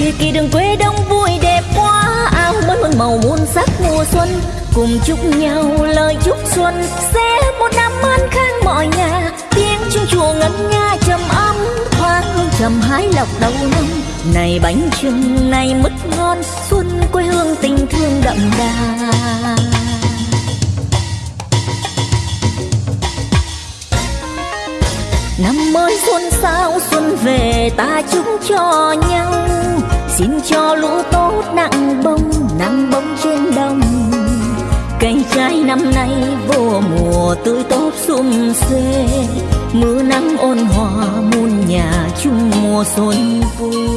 kia kỳ đường quê đông vui đẹp quá, áo mới mừng màu muôn sắc mùa xuân. Cùng chúc nhau lời chúc xuân, sẽ một năm an khang mọi nhà. Tiếng chuông chùa ngân nga trầm ấm, thoáng trầm hái lọc đầu năm. Này bánh trưng, này mứt ngon, xuân quê hương tình thương đậm đà. Năm mới xuân sao xuân về, ta chúc cho xin cho lũ tốt nặng bông nặng bông trên đồng. Cây trái năm nay vô mùa tươi tốt sum xuê mưa nắng ôn hòa muôn nhà chung mùa xuân vui.